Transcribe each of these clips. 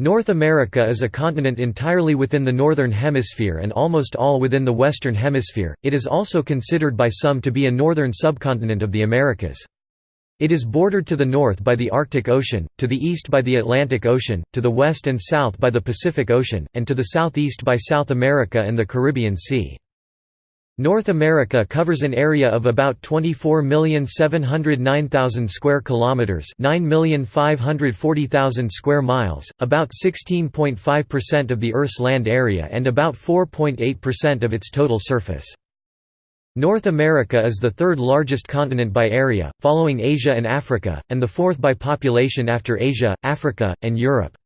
North America is a continent entirely within the Northern Hemisphere and almost all within the Western Hemisphere. It is also considered by some to be a northern subcontinent of the Americas. It is bordered to the north by the Arctic Ocean, to the east by the Atlantic Ocean, to the west and south by the Pacific Ocean, and to the southeast by South America and the Caribbean Sea. North America covers an area of about 24,709,000 square kilometers, 9,540,000 square miles, about 16.5% of the Earth's land area and about 4.8% of its total surface. North America is the third largest continent by area, following Asia and Africa, and the fourth by population after Asia, Africa, and Europe.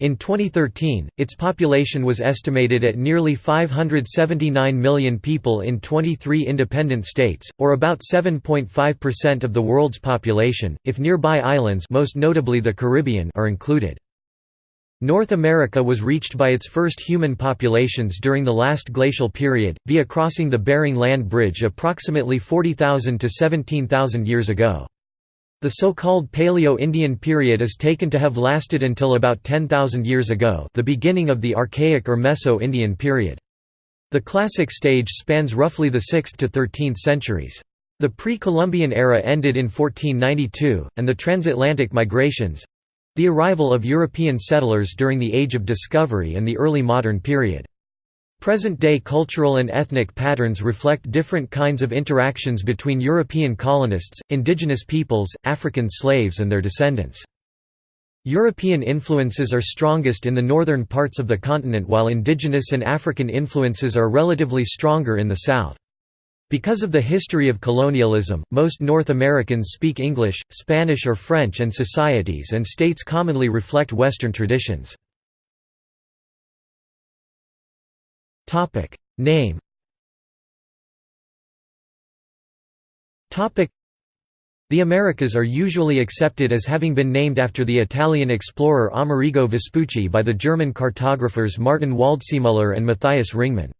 In 2013, its population was estimated at nearly 579 million people in 23 independent states, or about 7.5% of the world's population, if nearby islands most notably the Caribbean are included. North America was reached by its first human populations during the last glacial period, via crossing the Bering Land Bridge approximately 40,000 to 17,000 years ago. The so-called Paleo-Indian period is taken to have lasted until about 10,000 years ago the beginning of the Archaic or Meso-Indian period. The Classic stage spans roughly the 6th to 13th centuries. The pre-Columbian era ended in 1492, and the transatlantic migrations—the arrival of European settlers during the Age of Discovery and the early modern period. Present-day cultural and ethnic patterns reflect different kinds of interactions between European colonists, indigenous peoples, African slaves and their descendants. European influences are strongest in the northern parts of the continent while indigenous and African influences are relatively stronger in the south. Because of the history of colonialism, most North Americans speak English, Spanish or French and societies and states commonly reflect Western traditions. Topic Name Topic The Americas are usually accepted as having been named after the Italian explorer Amerigo Vespucci by the German cartographers Martin Waldseemüller and Matthias Ringmann.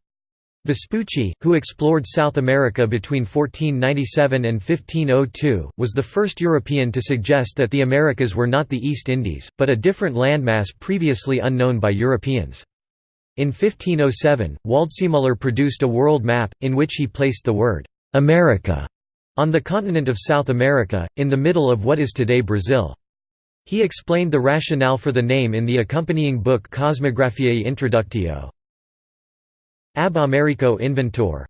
Vespucci, who explored South America between 1497 and 1502, was the first European to suggest that the Americas were not the East Indies, but a different landmass previously unknown by Europeans. In 1507, Waldseemüller produced a world map, in which he placed the word «America» on the continent of South America, in the middle of what is today Brazil. He explained the rationale for the name in the accompanying book Cosmographiae Introductio. Ab Americo Inventor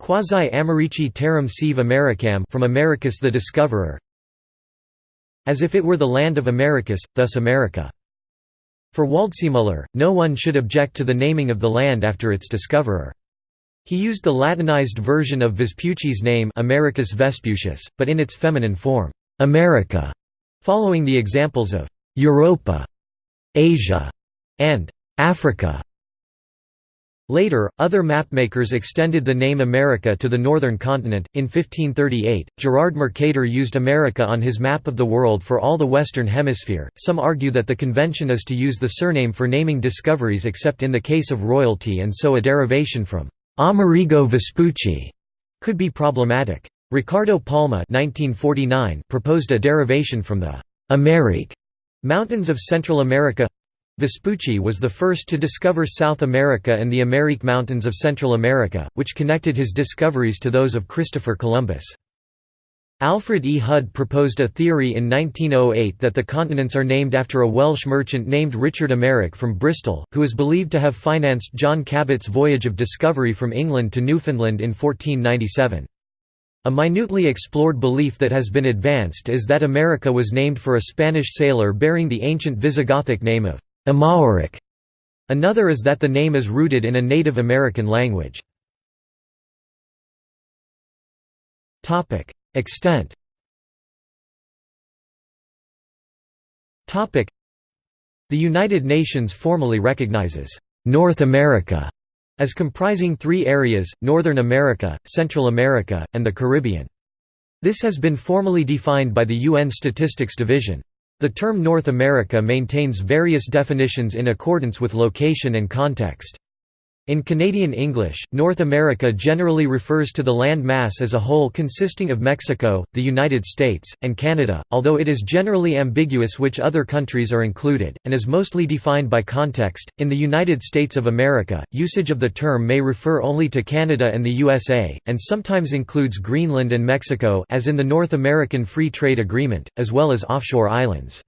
Quasi Americi terram sive Americam from Americus the Discoverer As if it were the land of Americus, thus America. For Waldseemüller, no one should object to the naming of the land after its discoverer. He used the Latinized version of Vespucci's name Americus Vespucius, but in its feminine form, America, following the examples of Europa, Asia, and Africa. Later, other mapmakers extended the name America to the northern continent. In 1538, Gerard Mercator used America on his map of the world for all the Western Hemisphere. Some argue that the convention is to use the surname for naming discoveries except in the case of royalty, and so a derivation from Amerigo Vespucci could be problematic. Ricardo Palma (1949) proposed a derivation from the Amerique mountains of Central America Vespucci was the first to discover South America and the Amerique Mountains of Central America, which connected his discoveries to those of Christopher Columbus. Alfred E. Hudd proposed a theory in 1908 that the continents are named after a Welsh merchant named Richard Amerike from Bristol, who is believed to have financed John Cabot's voyage of discovery from England to Newfoundland in 1497. A minutely explored belief that has been advanced is that America was named for a Spanish sailor bearing the ancient Visigothic name of Amaurik. Another is that the name is rooted in a Native American language. Extent The United Nations formally recognizes North America as comprising three areas, Northern America, Central America, and the Caribbean. This has been formally defined by the UN Statistics Division. The term North America maintains various definitions in accordance with location and context. In Canadian English, North America generally refers to the land mass as a whole consisting of Mexico, the United States, and Canada, although it is generally ambiguous which other countries are included, and is mostly defined by context. In the United States of America, usage of the term may refer only to Canada and the USA, and sometimes includes Greenland and Mexico as in the North American Free Trade Agreement, as well as offshore islands.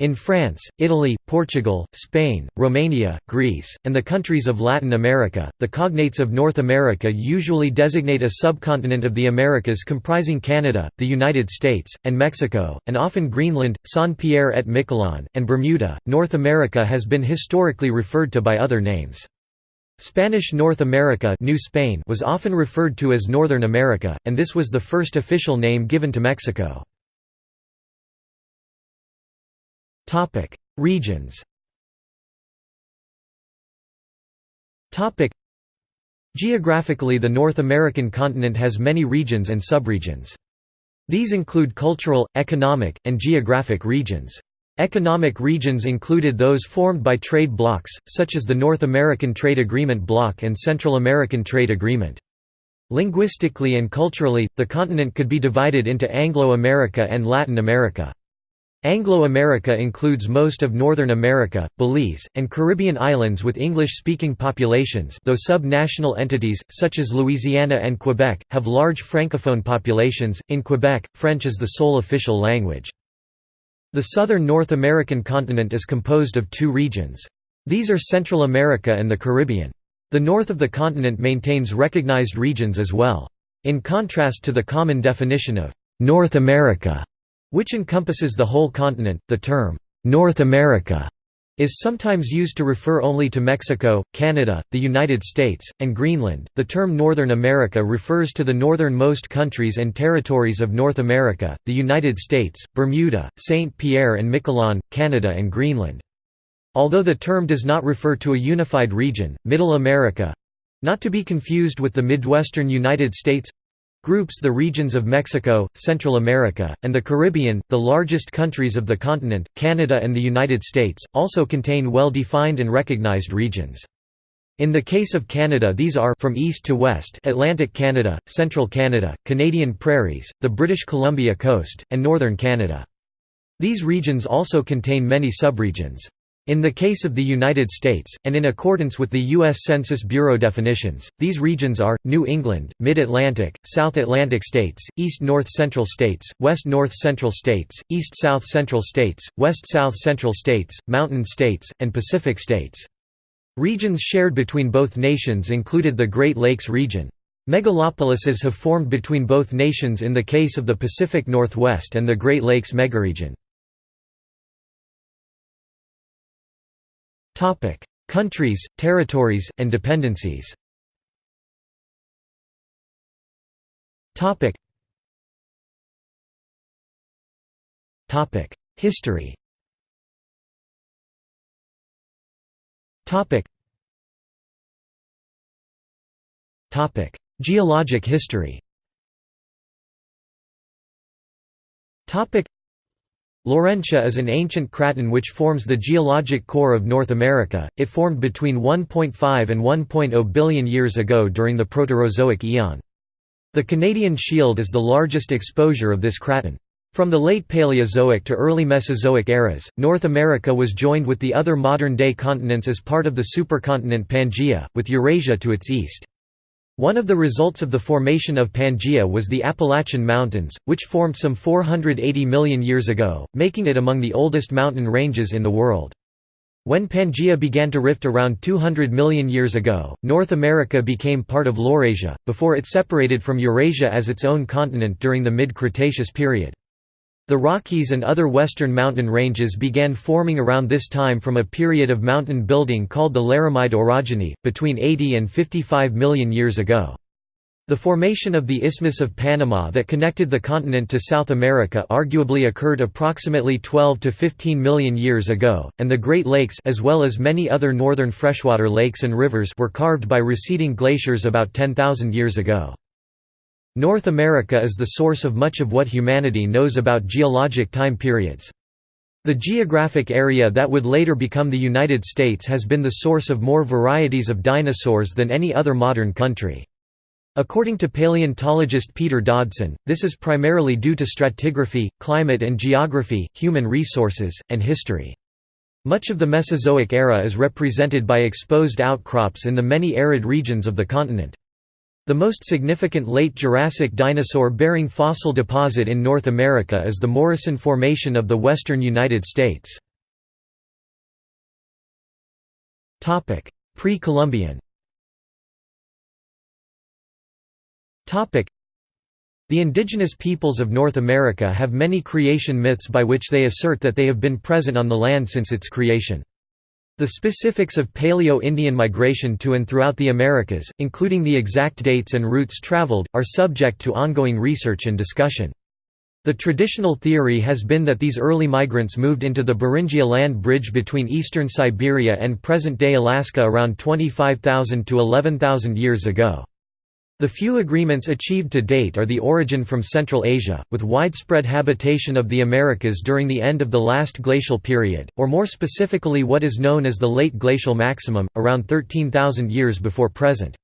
In France, Italy, Portugal, Spain, Romania, Greece, and the countries of Latin America, the cognates of North America usually designate a subcontinent of the Americas comprising Canada, the United States, and Mexico, and often Greenland, Saint-Pierre et Miquelon, and Bermuda. North America has been historically referred to by other names. Spanish North America New Spain was often referred to as Northern America, and this was the first official name given to Mexico. Topic: Regions. Topic: Geographically the North American continent has many regions and subregions. These include cultural, economic, and geographic regions. Economic regions included those formed by trade blocs, such as the North American Trade Agreement bloc and Central American Trade Agreement. Linguistically and culturally, the continent could be divided into Anglo-America and Latin America. Anglo-America includes most of Northern America, Belize, and Caribbean islands with English-speaking populations though sub-national entities, such as Louisiana and Quebec, have large francophone populations. In Quebec, French is the sole official language. The southern North American continent is composed of two regions. These are Central America and the Caribbean. The north of the continent maintains recognized regions as well. In contrast to the common definition of «North America», which encompasses the whole continent. The term, North America, is sometimes used to refer only to Mexico, Canada, the United States, and Greenland. The term Northern America refers to the northernmost countries and territories of North America, the United States, Bermuda, St. Pierre and Miquelon, Canada, and Greenland. Although the term does not refer to a unified region, Middle America not to be confused with the Midwestern United States groups the regions of Mexico, Central America, and the Caribbean, the largest countries of the continent, Canada and the United States, also contain well-defined and recognized regions. In the case of Canada these are from east to west Atlantic Canada, Central Canada, Canadian Prairies, the British Columbia coast, and Northern Canada. These regions also contain many subregions. In the case of the United States, and in accordance with the U.S. Census Bureau definitions, these regions are, New England, Mid-Atlantic, South Atlantic states, East-North Central states, West-North Central states, East-South Central states, West-South Central states, Mountain states, and Pacific states. Regions shared between both nations included the Great Lakes region. Megalopolises have formed between both nations in the case of the Pacific Northwest and the Great Lakes megaregion. Countries, territories, and dependencies. Topic. Topic: History. Topic. Topic: Geologic history. Laurentia is an ancient craton which forms the geologic core of North America. It formed between 1.5 and 1.0 billion years ago during the Proterozoic eon. The Canadian Shield is the largest exposure of this craton. From the late Paleozoic to early Mesozoic eras, North America was joined with the other modern-day continents as part of the supercontinent Pangaea, with Eurasia to its east. One of the results of the formation of Pangaea was the Appalachian Mountains, which formed some 480 million years ago, making it among the oldest mountain ranges in the world. When Pangaea began to rift around 200 million years ago, North America became part of Laurasia, before it separated from Eurasia as its own continent during the mid-Cretaceous period. The Rockies and other western mountain ranges began forming around this time from a period of mountain building called the Laramide orogeny, between 80 and 55 million years ago. The formation of the Isthmus of Panama that connected the continent to South America arguably occurred approximately 12 to 15 million years ago, and the Great Lakes as well as many other northern freshwater lakes and rivers were carved by receding glaciers about 10,000 years ago. North America is the source of much of what humanity knows about geologic time periods. The geographic area that would later become the United States has been the source of more varieties of dinosaurs than any other modern country. According to paleontologist Peter Dodson, this is primarily due to stratigraphy, climate and geography, human resources, and history. Much of the Mesozoic era is represented by exposed outcrops in the many arid regions of the continent. The most significant late Jurassic dinosaur-bearing fossil deposit in North America is the Morrison Formation of the western United States. Pre-Columbian The indigenous peoples of North America have many creation myths by which they assert that they have been present on the land since its creation. The specifics of Paleo-Indian migration to and throughout the Americas, including the exact dates and routes traveled, are subject to ongoing research and discussion. The traditional theory has been that these early migrants moved into the Beringia land bridge between eastern Siberia and present-day Alaska around 25,000 to 11,000 years ago. The few agreements achieved to date are the origin from Central Asia, with widespread habitation of the Americas during the end of the last glacial period, or more specifically what is known as the late glacial maximum, around 13,000 years before present.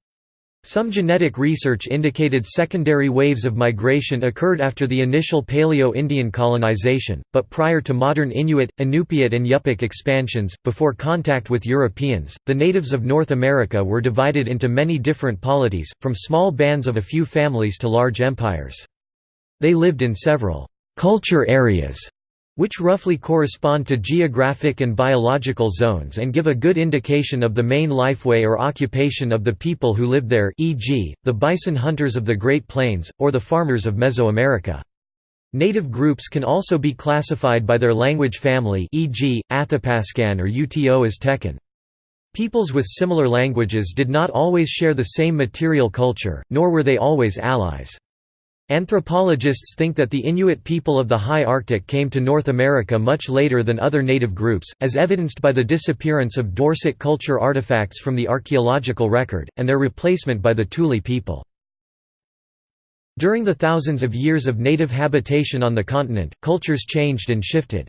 Some genetic research indicated secondary waves of migration occurred after the initial Paleo-Indian colonization, but prior to modern Inuit, Inupiat and Yupik expansions, before contact with Europeans, the natives of North America were divided into many different polities, from small bands of a few families to large empires. They lived in several «culture areas» which roughly correspond to geographic and biological zones and give a good indication of the main lifeway or occupation of the people who lived there e.g., the bison hunters of the Great Plains, or the farmers of Mesoamerica. Native groups can also be classified by their language family e.g., Athapascan or Uto Aztecan. Peoples with similar languages did not always share the same material culture, nor were they always allies. Anthropologists think that the Inuit people of the high Arctic came to North America much later than other native groups, as evidenced by the disappearance of Dorset culture artifacts from the archaeological record, and their replacement by the Thule people. During the thousands of years of native habitation on the continent, cultures changed and shifted.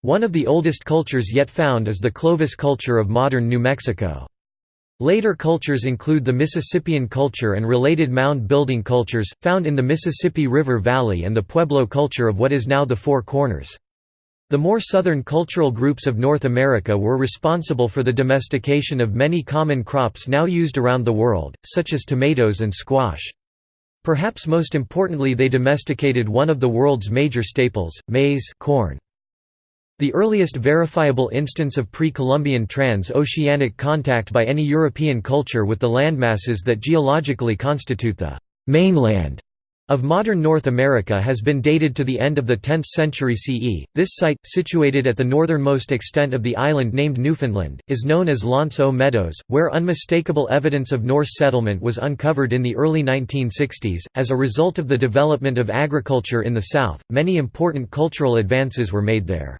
One of the oldest cultures yet found is the Clovis culture of modern New Mexico. Later cultures include the Mississippian culture and related mound-building cultures, found in the Mississippi River Valley and the Pueblo culture of what is now the Four Corners. The more southern cultural groups of North America were responsible for the domestication of many common crops now used around the world, such as tomatoes and squash. Perhaps most importantly they domesticated one of the world's major staples, maize corn. The earliest verifiable instance of pre-Columbian trans-oceanic contact by any European culture with the landmasses that geologically constitute the «mainland» of modern North America has been dated to the end of the 10th century CE. This site, situated at the northernmost extent of the island named Newfoundland, is known as L'Anse aux Meadows, where unmistakable evidence of Norse settlement was uncovered in the early 1960s. As a result of the development of agriculture in the south, many important cultural advances were made there.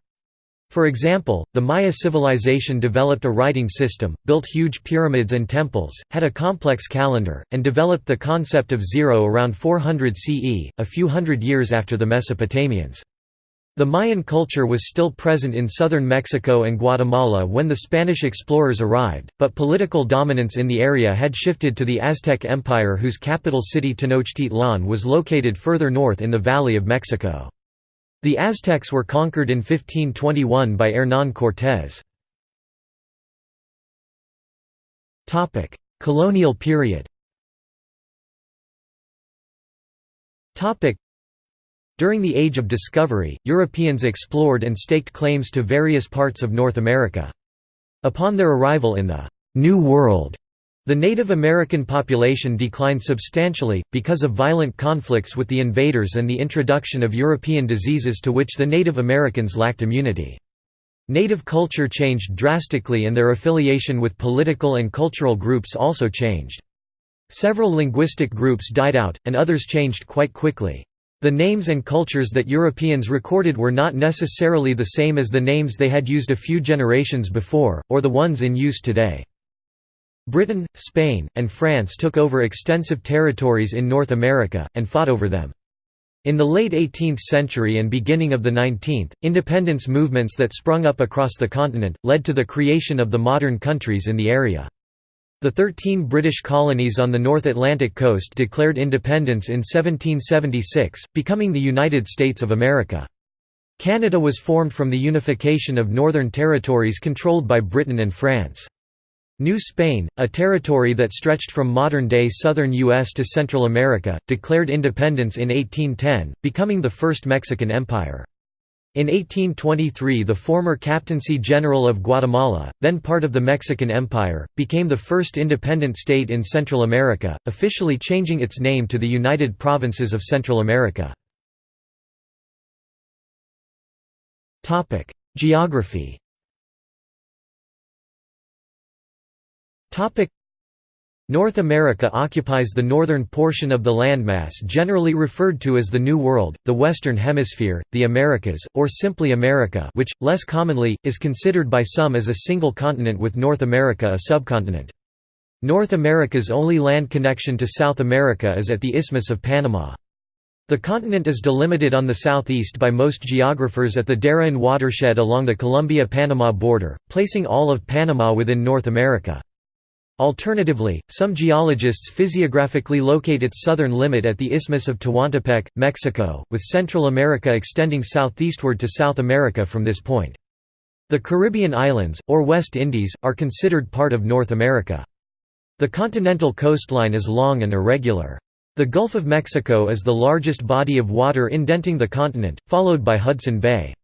For example, the Maya civilization developed a writing system, built huge pyramids and temples, had a complex calendar, and developed the concept of zero around 400 CE, a few hundred years after the Mesopotamians. The Mayan culture was still present in southern Mexico and Guatemala when the Spanish explorers arrived, but political dominance in the area had shifted to the Aztec Empire whose capital city Tenochtitlan was located further north in the Valley of Mexico. The Aztecs were conquered in 1521 by Hernán Cortés. Colonial period During the Age of Discovery, Europeans explored and staked claims to various parts of North America. Upon their arrival in the «New World», the Native American population declined substantially, because of violent conflicts with the invaders and the introduction of European diseases to which the Native Americans lacked immunity. Native culture changed drastically and their affiliation with political and cultural groups also changed. Several linguistic groups died out, and others changed quite quickly. The names and cultures that Europeans recorded were not necessarily the same as the names they had used a few generations before, or the ones in use today. Britain, Spain, and France took over extensive territories in North America, and fought over them. In the late 18th century and beginning of the 19th, independence movements that sprung up across the continent, led to the creation of the modern countries in the area. The thirteen British colonies on the North Atlantic coast declared independence in 1776, becoming the United States of America. Canada was formed from the unification of northern territories controlled by Britain and France. New Spain, a territory that stretched from modern-day southern U.S. to Central America, declared independence in 1810, becoming the first Mexican empire. In 1823 the former Captaincy General of Guatemala, then part of the Mexican Empire, became the first independent state in Central America, officially changing its name to the United Provinces of Central America. Geography North America occupies the northern portion of the landmass generally referred to as the New World, the Western Hemisphere, the Americas, or simply America which, less commonly, is considered by some as a single continent with North America a subcontinent. North America's only land connection to South America is at the Isthmus of Panama. The continent is delimited on the southeast by most geographers at the Darien watershed along the Colombia-Panama border, placing all of Panama within North America. Alternatively, some geologists physiographically locate its southern limit at the Isthmus of Tehuantepec, Mexico, with Central America extending southeastward to South America from this point. The Caribbean islands, or West Indies, are considered part of North America. The continental coastline is long and irregular. The Gulf of Mexico is the largest body of water indenting the continent, followed by Hudson Bay.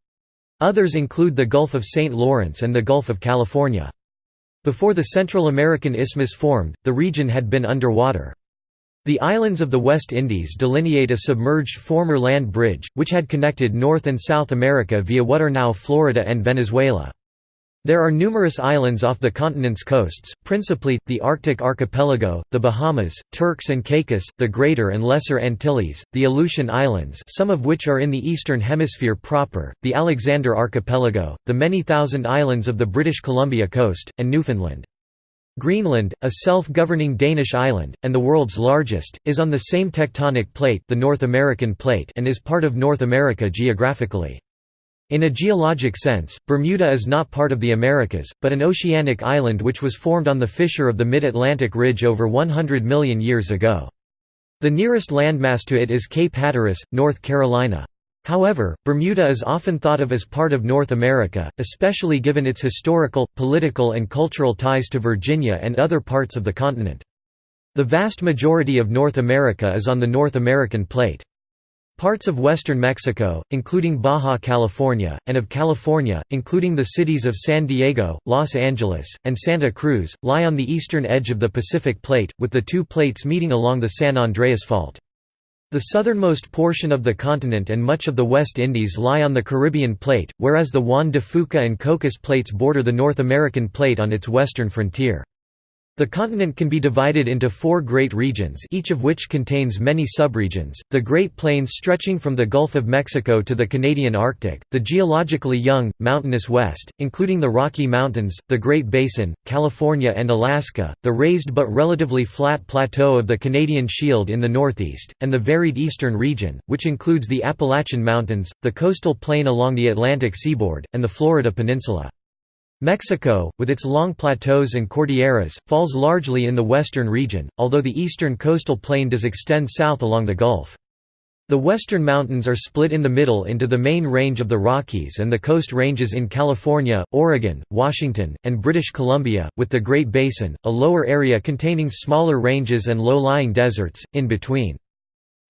Others include the Gulf of St. Lawrence and the Gulf of California. Before the Central American Isthmus formed, the region had been underwater. The islands of the West Indies delineate a submerged former land bridge, which had connected North and South America via what are now Florida and Venezuela. There are numerous islands off the continent's coasts, principally, the Arctic archipelago, the Bahamas, Turks and Caicos, the Greater and Lesser Antilles, the Aleutian Islands some of which are in the Eastern Hemisphere proper, the Alexander Archipelago, the many thousand islands of the British Columbia coast, and Newfoundland. Greenland, a self-governing Danish island, and the world's largest, is on the same tectonic plate the North American plate and is part of North America geographically. In a geologic sense, Bermuda is not part of the Americas, but an oceanic island which was formed on the fissure of the Mid-Atlantic Ridge over 100 million years ago. The nearest landmass to it is Cape Hatteras, North Carolina. However, Bermuda is often thought of as part of North America, especially given its historical, political and cultural ties to Virginia and other parts of the continent. The vast majority of North America is on the North American plate. Parts of western Mexico, including Baja California, and of California, including the cities of San Diego, Los Angeles, and Santa Cruz, lie on the eastern edge of the Pacific Plate, with the two plates meeting along the San Andreas Fault. The southernmost portion of the continent and much of the West Indies lie on the Caribbean Plate, whereas the Juan de Fuca and Cocos Plates border the North American Plate on its western frontier. The continent can be divided into four great regions each of which contains many subregions, the Great Plains stretching from the Gulf of Mexico to the Canadian Arctic, the geologically young, mountainous West, including the Rocky Mountains, the Great Basin, California and Alaska, the raised but relatively flat plateau of the Canadian Shield in the northeast, and the varied eastern region, which includes the Appalachian Mountains, the coastal plain along the Atlantic seaboard, and the Florida Peninsula. Mexico, with its long plateaus and cordilleras, falls largely in the western region, although the eastern coastal plain does extend south along the Gulf. The western mountains are split in the middle into the main range of the Rockies and the coast ranges in California, Oregon, Washington, and British Columbia, with the Great Basin, a lower area containing smaller ranges and low-lying deserts, in between.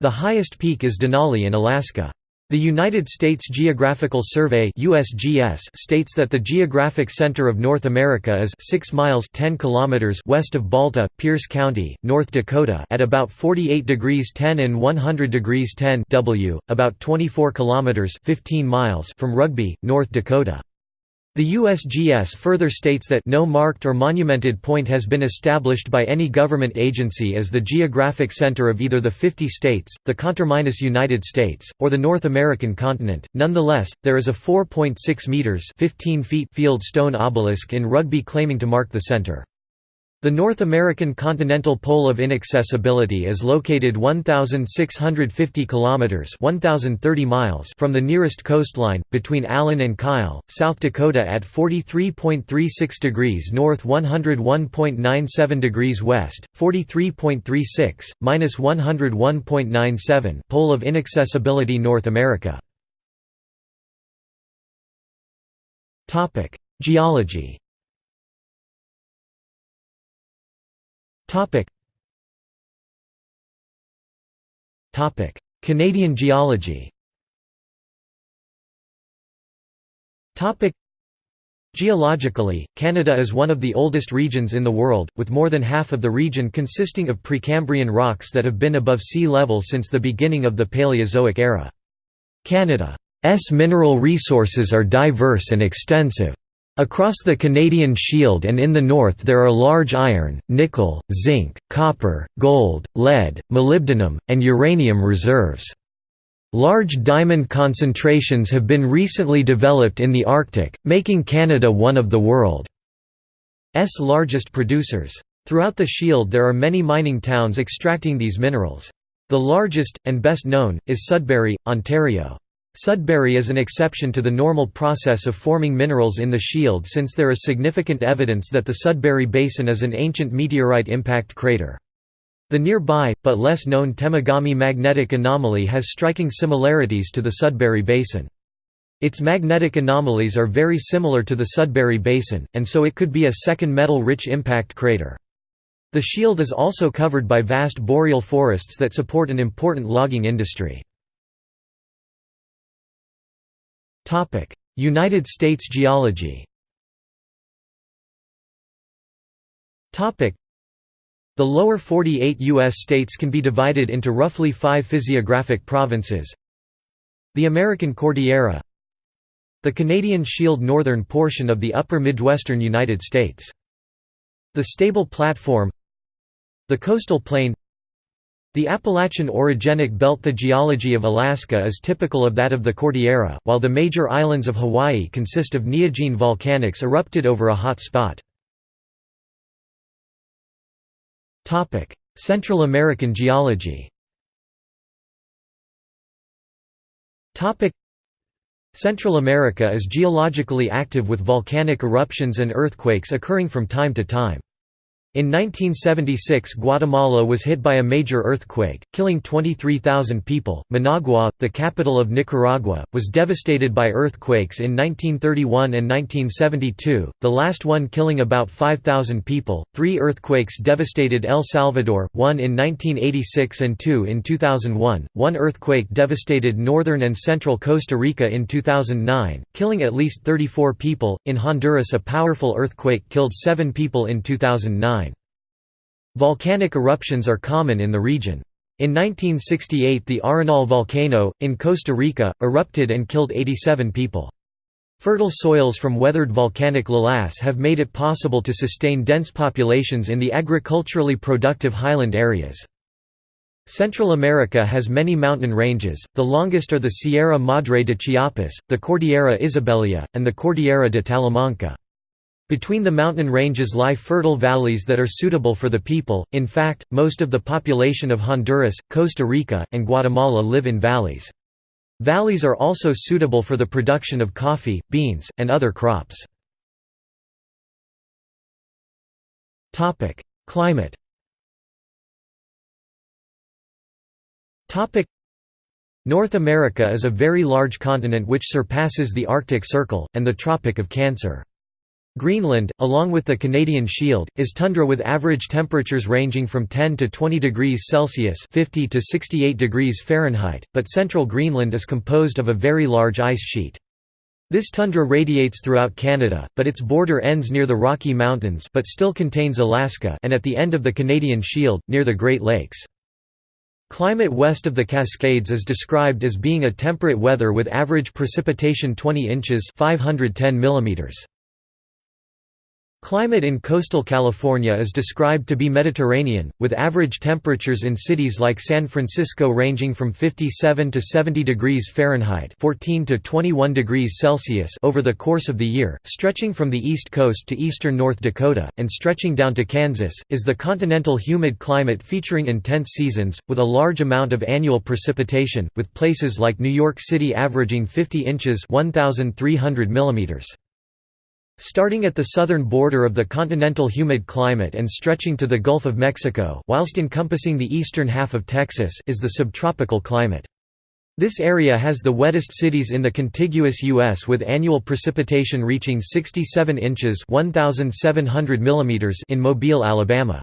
The highest peak is Denali in Alaska. The United States Geographical Survey (USGS) states that the geographic center of North America is 6 miles 10 kilometers west of Balta, Pierce County, North Dakota, at about 48 degrees 10 and 100 degrees 10 W, about 24 kilometers 15 miles from Rugby, North Dakota. The USGS further states that no marked or monumented point has been established by any government agency as the geographic center of either the 50 states, the conterminous United States, or the North American continent. Nonetheless, there is a 4.6 meters (15 feet) field stone obelisk in Rugby claiming to mark the center. The North American continental pole of inaccessibility is located 1650 kilometers (1030 miles) from the nearest coastline between Allen and Kyle, South Dakota at 43.36 degrees north, 101.97 degrees west, 43.36 minus 101.97 pole of inaccessibility North America. Topic: Geology Topic. Topic. Canadian geology Topic. Geologically, Canada is one of the oldest regions in the world, with more than half of the region consisting of Precambrian rocks that have been above sea level since the beginning of the Paleozoic era. Canada's mineral resources are diverse and extensive. Across the Canadian Shield and in the north there are large iron, nickel, zinc, copper, gold, lead, molybdenum, and uranium reserves. Large diamond concentrations have been recently developed in the Arctic, making Canada one of the world's largest producers. Throughout the Shield there are many mining towns extracting these minerals. The largest, and best known, is Sudbury, Ontario. Sudbury is an exception to the normal process of forming minerals in the shield since there is significant evidence that the Sudbury Basin is an ancient meteorite impact crater. The nearby, but less known Temagami magnetic anomaly has striking similarities to the Sudbury Basin. Its magnetic anomalies are very similar to the Sudbury Basin, and so it could be a second metal-rich impact crater. The shield is also covered by vast boreal forests that support an important logging industry. United States geology. The lower 48 U.S. states can be divided into roughly five physiographic provinces. The American Cordillera. The Canadian Shield northern portion of the upper Midwestern United States. The Stable Platform. The Coastal Plain the Appalachian orogenic belt The geology of Alaska is typical of that of the Cordillera, while the major islands of Hawaii consist of neogene volcanics erupted over a hot spot. Central American geology Central America is geologically active with volcanic eruptions and earthquakes occurring from time to time. In 1976 Guatemala was hit by a major earthquake, killing 23,000 people. Managua, the capital of Nicaragua, was devastated by earthquakes in 1931 and 1972, the last one killing about 5,000 people. Three earthquakes devastated El Salvador, one in 1986 and two in 2001. One earthquake devastated northern and central Costa Rica in 2009, killing at least 34 people. In Honduras a powerful earthquake killed seven people in 2009. Volcanic eruptions are common in the region. In 1968 the Arenal volcano, in Costa Rica, erupted and killed 87 people. Fertile soils from weathered volcanic lavas have made it possible to sustain dense populations in the agriculturally productive highland areas. Central America has many mountain ranges, the longest are the Sierra Madre de Chiapas, the Cordillera Isabelia, and the Cordillera de Talamanca. Between the mountain ranges lie fertile valleys that are suitable for the people, in fact, most of the population of Honduras, Costa Rica, and Guatemala live in valleys. Valleys are also suitable for the production of coffee, beans, and other crops. Climate North America is a very large continent which surpasses the Arctic Circle, and the Tropic of Cancer. Greenland, along with the Canadian Shield, is tundra with average temperatures ranging from 10 to 20 degrees Celsius 50 to 68 degrees Fahrenheit, but central Greenland is composed of a very large ice sheet. This tundra radiates throughout Canada, but its border ends near the Rocky Mountains but still contains Alaska and at the end of the Canadian Shield, near the Great Lakes. Climate west of the Cascades is described as being a temperate weather with average precipitation 20 inches 510 millimeters. Climate in coastal California is described to be Mediterranean, with average temperatures in cities like San Francisco ranging from 57 to 70 degrees Fahrenheit 14 to 21 degrees Celsius over the course of the year, stretching from the east coast to eastern North Dakota, and stretching down to Kansas, is the continental humid climate featuring intense seasons, with a large amount of annual precipitation, with places like New York City averaging 50 inches 1,300 millimeters. Starting at the southern border of the continental humid climate and stretching to the Gulf of Mexico whilst encompassing the eastern half of Texas is the subtropical climate. This area has the wettest cities in the contiguous U.S. with annual precipitation reaching 67 inches 1,700 in Mobile, Alabama.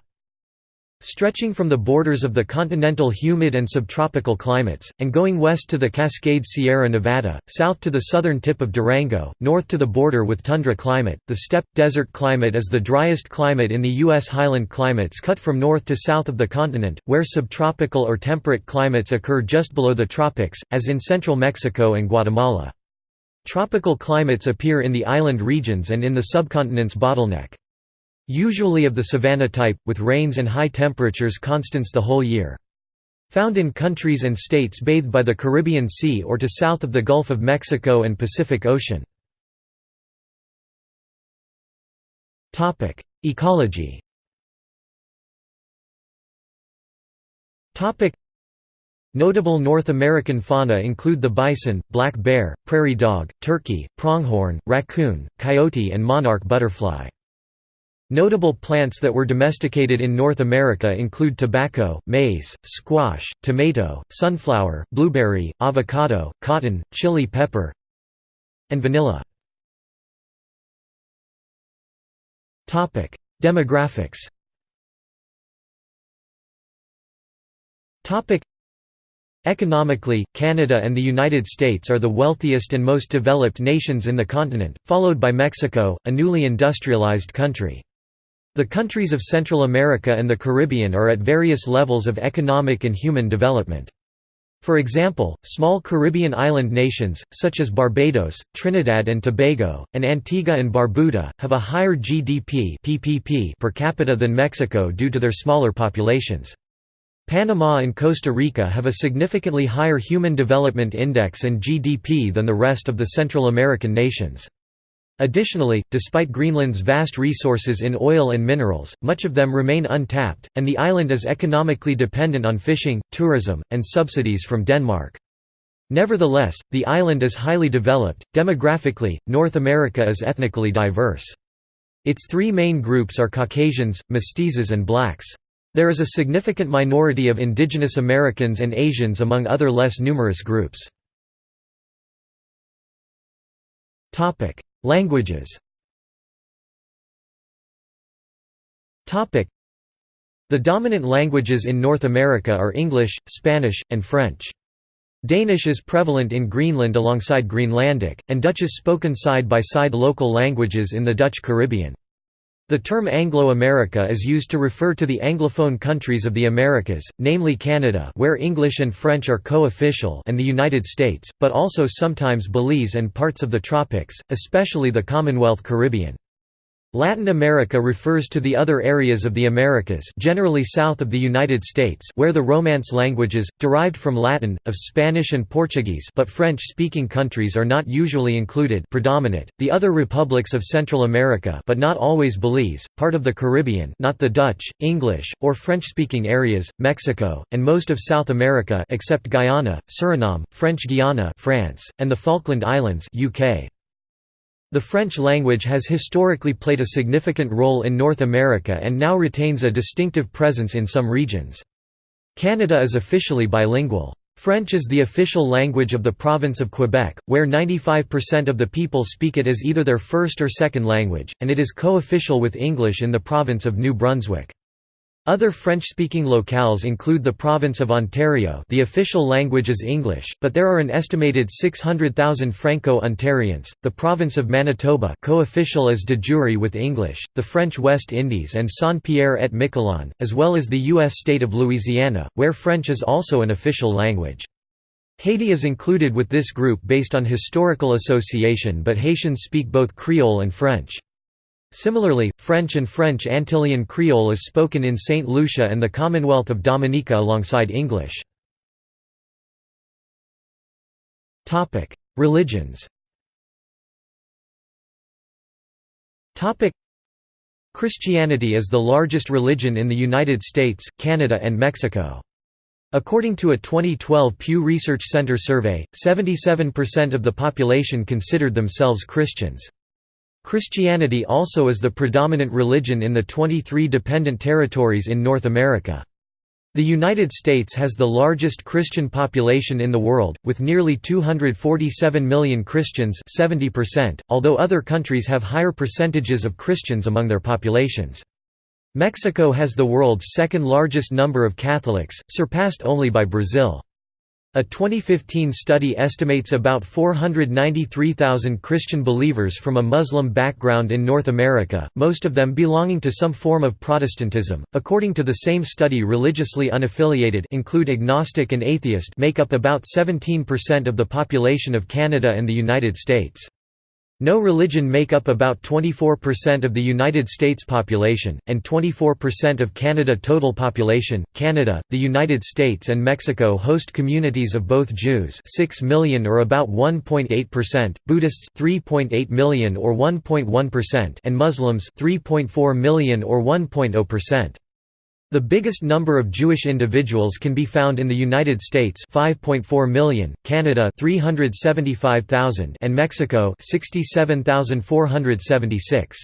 Stretching from the borders of the continental humid and subtropical climates, and going west to the Cascade Sierra Nevada, south to the southern tip of Durango, north to the border with tundra climate, the steppe desert climate is the driest climate in the U.S. highland climates cut from north to south of the continent, where subtropical or temperate climates occur just below the tropics, as in central Mexico and Guatemala. Tropical climates appear in the island regions and in the subcontinent's bottleneck. Usually of the savanna type, with rains and high temperatures constants the whole year. Found in countries and states bathed by the Caribbean Sea or to south of the Gulf of Mexico and Pacific Ocean. Ecology Notable North American fauna include the bison, black bear, prairie dog, turkey, pronghorn, raccoon, coyote and monarch butterfly. Notable plants that were domesticated in North America include tobacco, maize, squash, tomato, sunflower, blueberry, avocado, cotton, chili pepper, and vanilla. Demographics Economically, Canada and the United States are the wealthiest and most developed nations in the continent, followed by Mexico, a newly industrialized country. The countries of Central America and the Caribbean are at various levels of economic and human development. For example, small Caribbean island nations, such as Barbados, Trinidad and Tobago, and Antigua and Barbuda, have a higher GDP PPP per capita than Mexico due to their smaller populations. Panama and Costa Rica have a significantly higher Human Development Index and GDP than the rest of the Central American nations. Additionally, despite Greenland's vast resources in oil and minerals, much of them remain untapped, and the island is economically dependent on fishing, tourism, and subsidies from Denmark. Nevertheless, the island is highly developed. Demographically, North America is ethnically diverse. Its three main groups are Caucasians, mestizos, and blacks. There is a significant minority of indigenous Americans and Asians among other less numerous groups. Languages The dominant languages in North America are English, Spanish, and French. Danish is prevalent in Greenland alongside Greenlandic, and Dutch is spoken side by side local languages in the Dutch Caribbean. The term Anglo-America is used to refer to the Anglophone countries of the Americas, namely Canada where English and French are co-official and the United States, but also sometimes Belize and parts of the tropics, especially the Commonwealth Caribbean. Latin America refers to the other areas of the Americas generally south of the United States where the Romance languages, derived from Latin, of Spanish and Portuguese but French-speaking countries are not usually included predominate, the other republics of Central America but not always Belize, part of the Caribbean not the Dutch, English, or French-speaking areas, Mexico, and most of South America except Guyana, Suriname, French Guiana France, and the Falkland Islands UK. The French language has historically played a significant role in North America and now retains a distinctive presence in some regions. Canada is officially bilingual. French is the official language of the province of Quebec, where 95% of the people speak it as either their first or second language, and it is co-official with English in the province of New Brunswick. Other French-speaking locales include the province of Ontario the official language is English, but there are an estimated 600,000 Franco-Ontarians, the province of Manitoba co-official as de jure with English, the French West Indies and Saint-Pierre-et-Miquelon, as well as the U.S. state of Louisiana, where French is also an official language. Haiti is included with this group based on historical association but Haitians speak both Creole and French. Similarly, French and French Antillean Creole is spoken in St. Lucia and the Commonwealth of Dominica alongside English. Religions Christianity is the largest religion in the United States, Canada and Mexico. According to a 2012 Pew Research Center survey, 77% of the population considered themselves Christians. Christianity also is the predominant religion in the 23 dependent territories in North America. The United States has the largest Christian population in the world, with nearly 247 million Christians 70%, although other countries have higher percentages of Christians among their populations. Mexico has the world's second largest number of Catholics, surpassed only by Brazil. A 2015 study estimates about 493,000 Christian believers from a Muslim background in North America, most of them belonging to some form of Protestantism. According to the same study, religiously unaffiliated include agnostic and atheist make up about 17% of the population of Canada and the United States. No religion make up about 24% of the United States population, and 24% of Canada total population. Canada, the United States and Mexico host communities of both Jews 6 million or about 1.8%, Buddhists 3.8 million or 1.1% and Muslims 3.4 million or 1.0%. The biggest number of Jewish individuals can be found in the United States 5.4 million, Canada 375,000 and Mexico 67,476.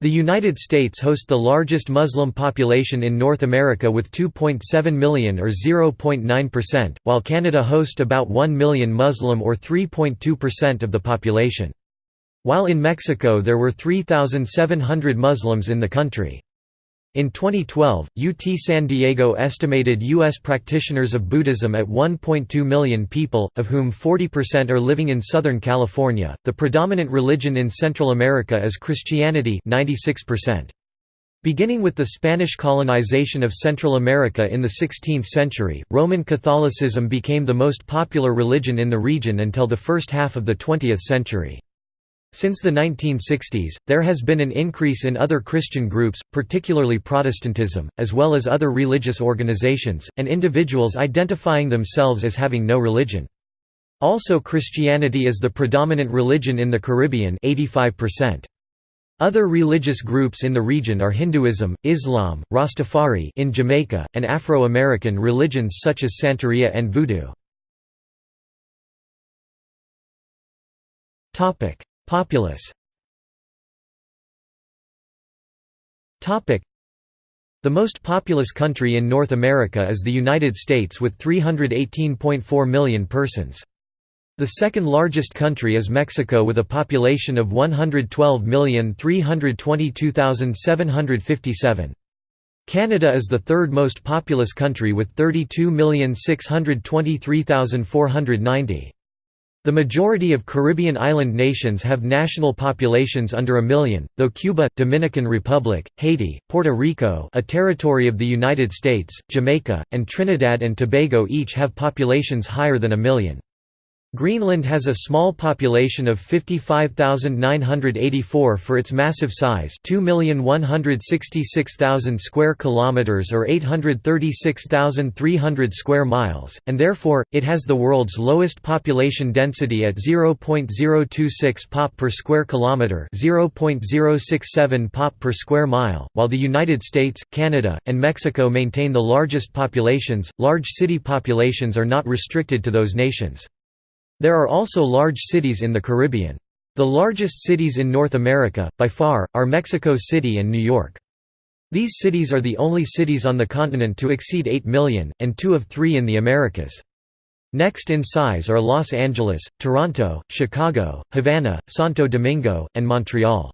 The United States hosts the largest Muslim population in North America with 2.7 million or 0.9%, while Canada hosts about 1 million Muslim or 3.2% of the population. While in Mexico there were 3,700 Muslims in the country. In 2012, UT San Diego estimated U.S. practitioners of Buddhism at 1.2 million people, of whom 40% are living in Southern California. The predominant religion in Central America is Christianity 96%. Beginning with the Spanish colonization of Central America in the 16th century, Roman Catholicism became the most popular religion in the region until the first half of the 20th century. Since the 1960s, there has been an increase in other Christian groups, particularly Protestantism, as well as other religious organizations, and individuals identifying themselves as having no religion. Also Christianity is the predominant religion in the Caribbean 85%. Other religious groups in the region are Hinduism, Islam, Rastafari in Jamaica, and Afro-American religions such as Santeria and Voodoo. Populace The most populous country in North America is the United States with 318.4 million persons. The second largest country is Mexico with a population of 112,322,757. Canada is the third most populous country with 32,623,490. The majority of Caribbean island nations have national populations under a million, though Cuba, Dominican Republic, Haiti, Puerto Rico a territory of the United States, Jamaica, and Trinidad and Tobago each have populations higher than a million. Greenland has a small population of 55,984 for its massive size 2,166,000 square kilometers or 836,300 square miles, and therefore, it has the world's lowest population density at 0.026 pop per square kilometer 0.067 pop per square mile, while the United States, Canada, and Mexico maintain the largest populations. Large city populations are not restricted to those nations. There are also large cities in the Caribbean. The largest cities in North America, by far, are Mexico City and New York. These cities are the only cities on the continent to exceed 8 million, and two of three in the Americas. Next in size are Los Angeles, Toronto, Chicago, Havana, Santo Domingo, and Montreal.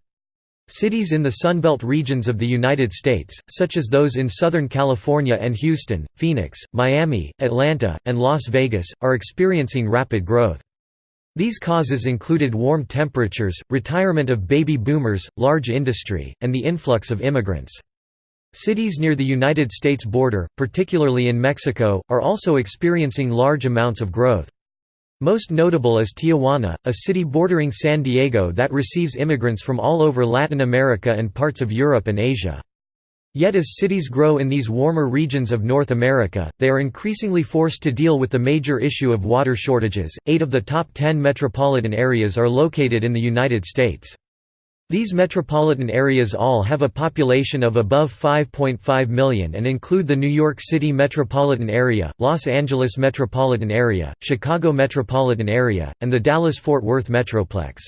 Cities in the Sunbelt regions of the United States, such as those in Southern California and Houston, Phoenix, Miami, Atlanta, and Las Vegas, are experiencing rapid growth. These causes included warm temperatures, retirement of baby boomers, large industry, and the influx of immigrants. Cities near the United States border, particularly in Mexico, are also experiencing large amounts of growth. Most notable is Tijuana, a city bordering San Diego that receives immigrants from all over Latin America and parts of Europe and Asia. Yet as cities grow in these warmer regions of North America, they are increasingly forced to deal with the major issue of water shortages. Eight of the top ten metropolitan areas are located in the United States. These metropolitan areas all have a population of above 5.5 million and include the New York City metropolitan area, Los Angeles metropolitan area, Chicago metropolitan area, and the Dallas-Fort Worth metroplex.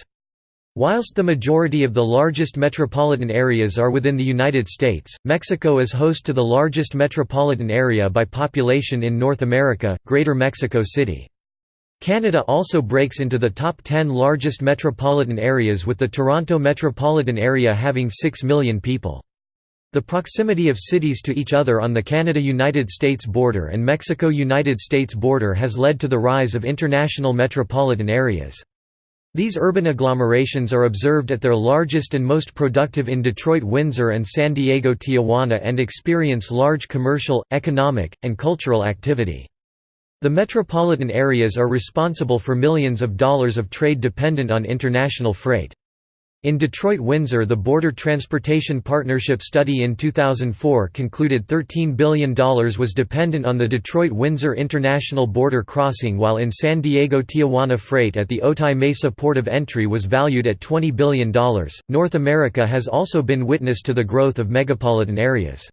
Whilst the majority of the largest metropolitan areas are within the United States, Mexico is host to the largest metropolitan area by population in North America, Greater Mexico City. Canada also breaks into the top 10 largest metropolitan areas with the Toronto metropolitan area having 6 million people. The proximity of cities to each other on the Canada–United States border and Mexico–United States border has led to the rise of international metropolitan areas. These urban agglomerations are observed at their largest and most productive in Detroit Windsor and San Diego Tijuana and experience large commercial, economic, and cultural activity. The metropolitan areas are responsible for millions of dollars of trade dependent on international freight. In Detroit-Windsor the Border Transportation Partnership study in 2004 concluded $13 billion was dependent on the Detroit-Windsor International Border Crossing while in San Diego-Tijuana freight at the Otay Mesa port of entry was valued at $20 billion. North America has also been witness to the growth of megapolitan areas.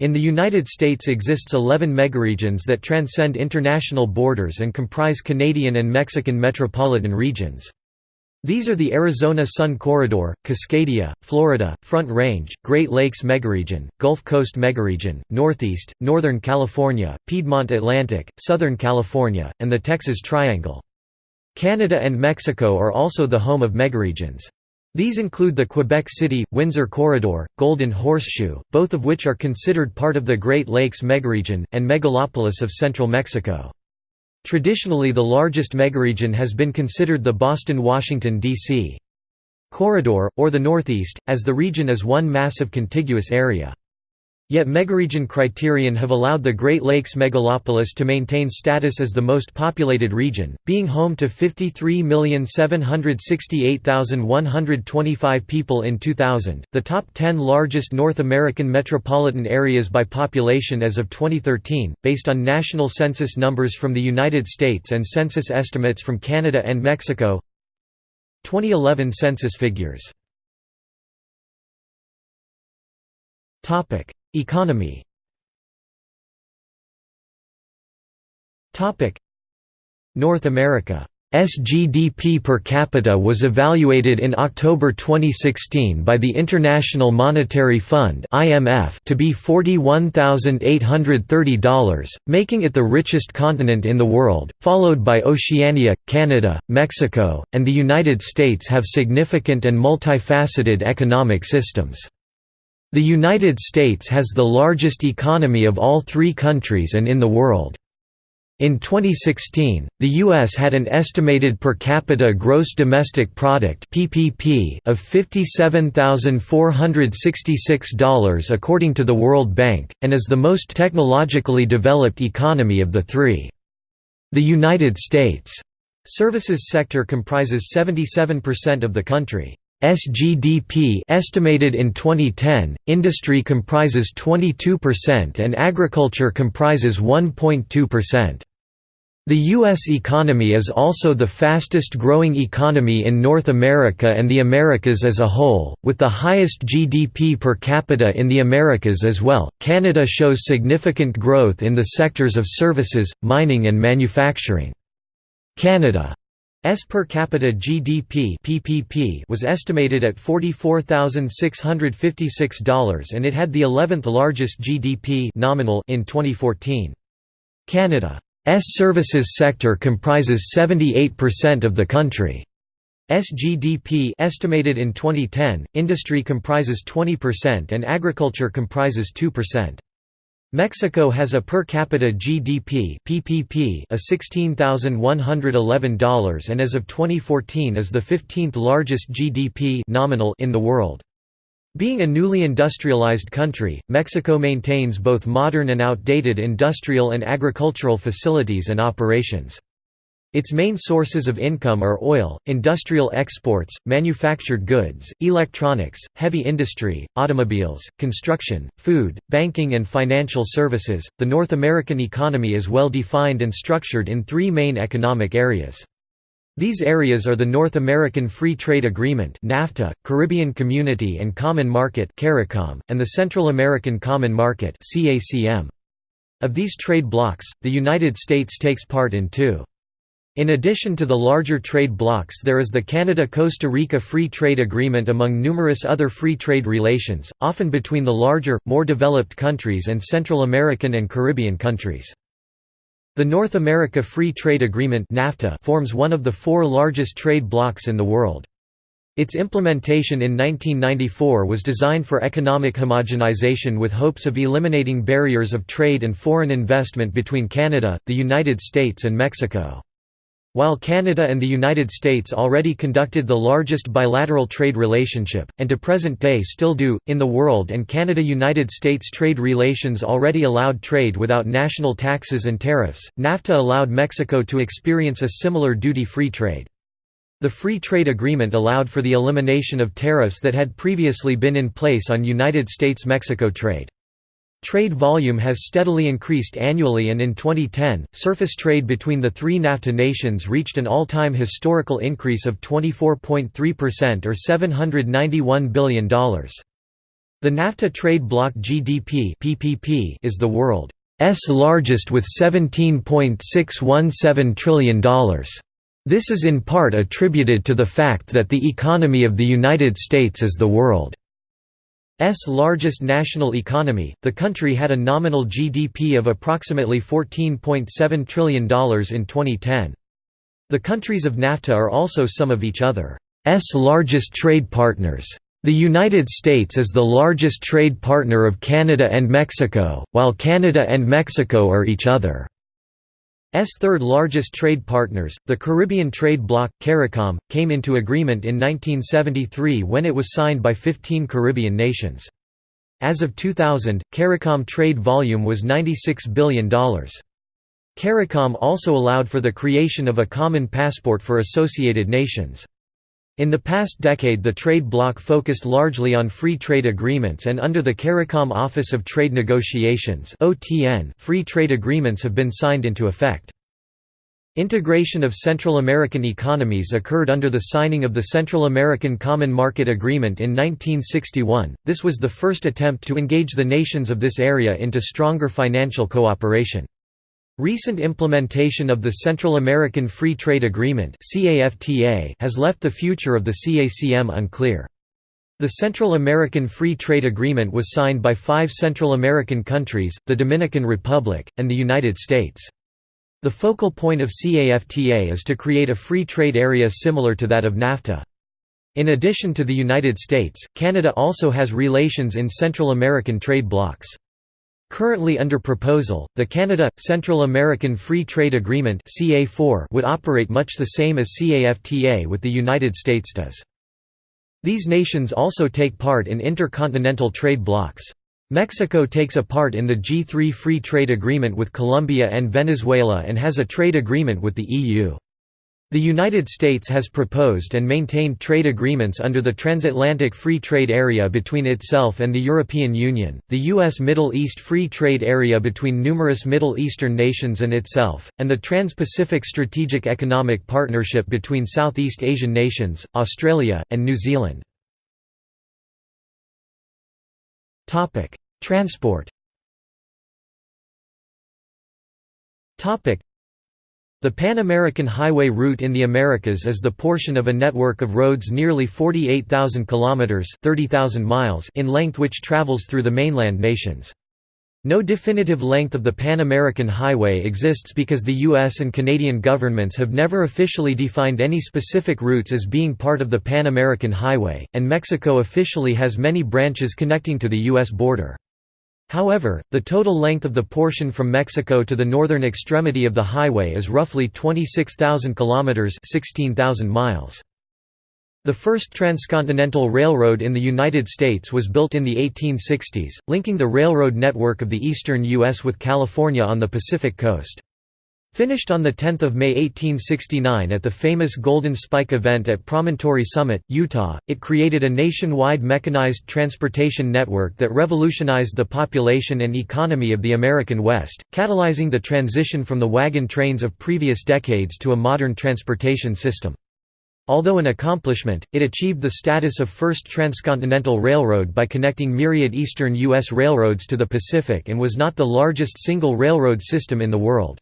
In the United States exists 11 megaregions that transcend international borders and comprise Canadian and Mexican metropolitan regions. These are the Arizona Sun Corridor, Cascadia, Florida, Front Range, Great Lakes Megaregion, Gulf Coast Megaregion, Northeast, Northern California, Piedmont Atlantic, Southern California, and the Texas Triangle. Canada and Mexico are also the home of megaregions. These include the Quebec City, Windsor Corridor, Golden Horseshoe, both of which are considered part of the Great Lakes megaregion, and megalopolis of central Mexico. Traditionally the largest megaregion has been considered the Boston-Washington, D.C. corridor, or the Northeast, as the region is one massive contiguous area. Yet megaregion criterion have allowed the Great Lakes megalopolis to maintain status as the most populated region, being home to 53,768,125 people in 2000. The top 10 largest North American metropolitan areas by population as of 2013, based on national census numbers from the United States and census estimates from Canada and Mexico. 2011 census figures. Economy. North America. GDP per capita was evaluated in October 2016 by the International Monetary Fund (IMF) to be $41,830, making it the richest continent in the world, followed by Oceania, Canada, Mexico, and the United States have significant and multifaceted economic systems. The United States has the largest economy of all three countries and in the world. In 2016, the U.S. had an estimated per capita gross domestic product (PPP) of $57,466 according to the World Bank, and is the most technologically developed economy of the three. The United States' services sector comprises 77% of the country. SGDP estimated in 2010, industry comprises 22% and agriculture comprises 1.2%. The U.S. economy is also the fastest growing economy in North America and the Americas as a whole, with the highest GDP per capita in the Americas as well. Canada shows significant growth in the sectors of services, mining, and manufacturing. Canada S per capita GDP (PPP) was estimated at $44,656 and it had the 11th largest GDP nominal in 2014. Canada's services sector comprises 78% of the country's GDP estimated in 2010, industry comprises 20% and agriculture comprises 2%. Mexico has a per capita GDP PPP of $16,111 and as of 2014 is the 15th largest GDP nominal in the world. Being a newly industrialized country, Mexico maintains both modern and outdated industrial and agricultural facilities and operations. Its main sources of income are oil, industrial exports, manufactured goods, electronics, heavy industry, automobiles, construction, food, banking, and financial services. The North American economy is well defined and structured in three main economic areas. These areas are the North American Free Trade Agreement (NAFTA), Caribbean Community and Common Market and the Central American Common Market. Of these trade blocs, the United States takes part in two. In addition to the larger trade blocs there is the Canada–Costa Rica Free Trade Agreement among numerous other free trade relations, often between the larger, more developed countries and Central American and Caribbean countries. The North America Free Trade Agreement NAFTA forms one of the four largest trade blocs in the world. Its implementation in 1994 was designed for economic homogenization with hopes of eliminating barriers of trade and foreign investment between Canada, the United States and Mexico. While Canada and the United States already conducted the largest bilateral trade relationship, and to present day still do, in the world and Canada–United States trade relations already allowed trade without national taxes and tariffs, NAFTA allowed Mexico to experience a similar duty-free trade. The Free Trade Agreement allowed for the elimination of tariffs that had previously been in place on United States–Mexico trade. Trade volume has steadily increased annually and in 2010, surface trade between the three NAFTA nations reached an all-time historical increase of 24.3% or $791 billion. The NAFTA trade bloc GDP PPP is the world's largest with $17.617 trillion. This is in part attributed to the fact that the economy of the United States is the world largest national economy, the country had a nominal GDP of approximately $14.7 trillion in 2010. The countries of NAFTA are also some of each other's largest trade partners. The United States is the largest trade partner of Canada and Mexico, while Canada and Mexico are each other. S third largest trade partners, the Caribbean trade bloc, CARICOM, came into agreement in 1973 when it was signed by 15 Caribbean nations. As of 2000, CARICOM trade volume was $96 billion. CARICOM also allowed for the creation of a common passport for associated nations. In the past decade the trade bloc focused largely on free trade agreements and under the CARICOM Office of Trade Negotiations free trade agreements have been signed into effect. Integration of Central American economies occurred under the signing of the Central American Common Market Agreement in 1961. This was the first attempt to engage the nations of this area into stronger financial cooperation. Recent implementation of the Central American Free Trade Agreement has left the future of the CACM unclear. The Central American Free Trade Agreement was signed by five Central American countries, the Dominican Republic, and the United States. The focal point of CAFTA is to create a free trade area similar to that of NAFTA. In addition to the United States, Canada also has relations in Central American trade blocs. Currently under proposal, the Canada-Central American Free Trade Agreement would operate much the same as CAFTA with the United States does. These nations also take part in intercontinental trade blocs. Mexico takes a part in the G3 Free Trade Agreement with Colombia and Venezuela and has a trade agreement with the EU. The United States has proposed and maintained trade agreements under the Transatlantic Free Trade Area between itself and the European Union, the U.S. Middle East Free Trade Area between numerous Middle Eastern nations and itself, and the Trans-Pacific Strategic Economic Partnership between Southeast Asian nations, Australia, and New Zealand. Transport the Pan American Highway route in the Americas is the portion of a network of roads nearly 48,000 kilometers (30,000 miles) in length which travels through the mainland nations. No definitive length of the Pan American Highway exists because the US and Canadian governments have never officially defined any specific routes as being part of the Pan American Highway, and Mexico officially has many branches connecting to the US border. However, the total length of the portion from Mexico to the northern extremity of the highway is roughly 26,000 kilometers (16,000 miles). The first transcontinental railroad in the United States was built in the 1860s, linking the railroad network of the eastern U.S. with California on the Pacific coast. Finished on 10 May 1869 at the famous Golden Spike event at Promontory Summit, Utah, it created a nationwide mechanized transportation network that revolutionized the population and economy of the American West, catalyzing the transition from the wagon trains of previous decades to a modern transportation system. Although an accomplishment, it achieved the status of first transcontinental railroad by connecting myriad eastern U.S. railroads to the Pacific and was not the largest single railroad system in the world.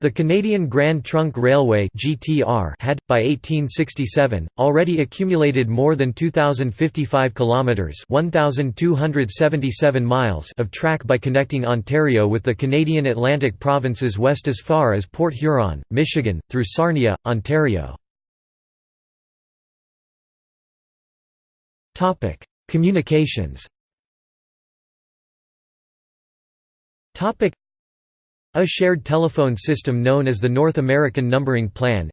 The Canadian Grand Trunk Railway (GTR) had by 1867 already accumulated more than 2055 kilometers (1277 miles) of track by connecting Ontario with the Canadian Atlantic provinces west as far as Port Huron, Michigan, through Sarnia, Ontario. Topic: Communications. Topic a shared telephone system known as the North American Numbering Plan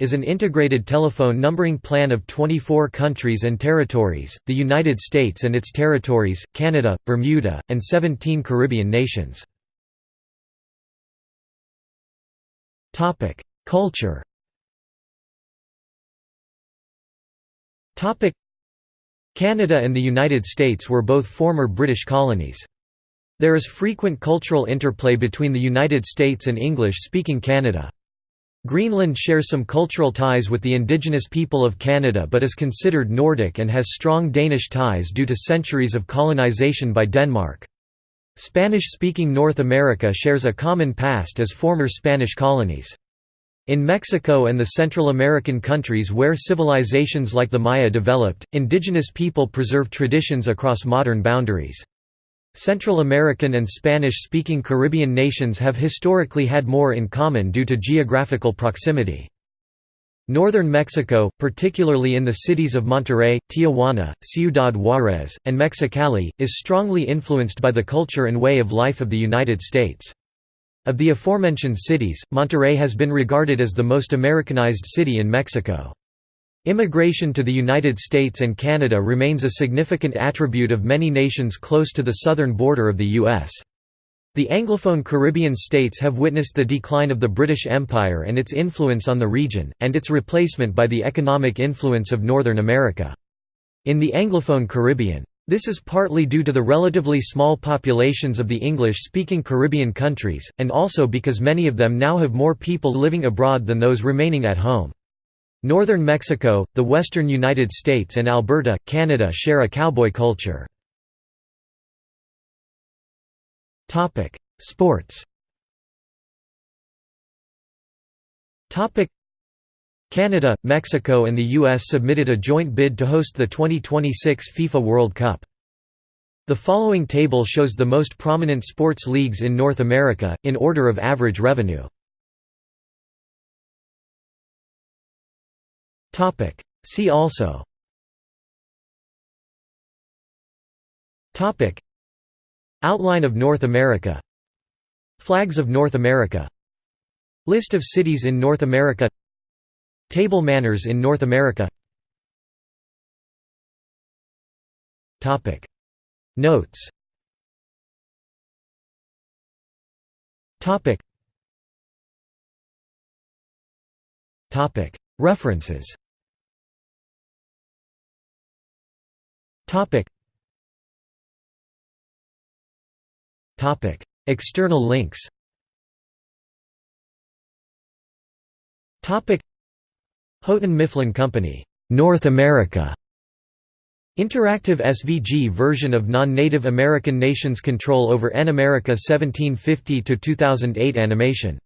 is an integrated telephone numbering plan of 24 countries and territories, the United States and its territories, Canada, Bermuda, and 17 Caribbean nations. Culture Canada and the United States were both former British colonies. There is frequent cultural interplay between the United States and English-speaking Canada. Greenland shares some cultural ties with the indigenous people of Canada but is considered Nordic and has strong Danish ties due to centuries of colonization by Denmark. Spanish-speaking North America shares a common past as former Spanish colonies. In Mexico and the Central American countries where civilizations like the Maya developed, indigenous people preserve traditions across modern boundaries. Central American and Spanish-speaking Caribbean nations have historically had more in common due to geographical proximity. Northern Mexico, particularly in the cities of Monterrey, Tijuana, Ciudad Juárez, and Mexicali, is strongly influenced by the culture and way of life of the United States. Of the aforementioned cities, Monterrey has been regarded as the most Americanized city in Mexico. Immigration to the United States and Canada remains a significant attribute of many nations close to the southern border of the U.S. The Anglophone Caribbean states have witnessed the decline of the British Empire and its influence on the region, and its replacement by the economic influence of Northern America. In the Anglophone Caribbean, this is partly due to the relatively small populations of the English-speaking Caribbean countries, and also because many of them now have more people living abroad than those remaining at home. Northern Mexico, the western United States and Alberta, Canada share a cowboy culture. Sports Canada, Mexico and the U.S. submitted a joint bid to host the 2026 FIFA World Cup. The following table shows the most prominent sports leagues in North America, in order of average revenue. Topic. See also Topic. Outline of North America Flags of North America List of cities in North America Table manners in North America Topic. Notes Topic. Topic. References. External links. Houghton Mifflin Company, North America. Interactive SVG version of non-Native American nations' control over N America 1750–2008 animation